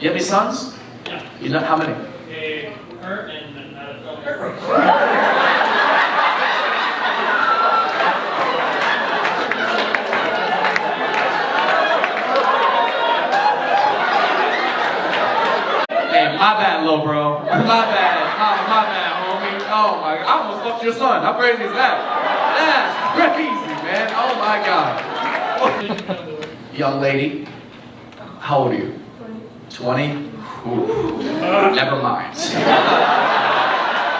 You have any sons? Yeah. You know how many? Hey, Kurt and uh, Hey, my bad, little bro. My bad. My, my bad, homie. Oh my, I almost fucked your son. How crazy is that? That's crazy, man. Oh my god. Young lady, how old are you? 20? Ooh, never mind.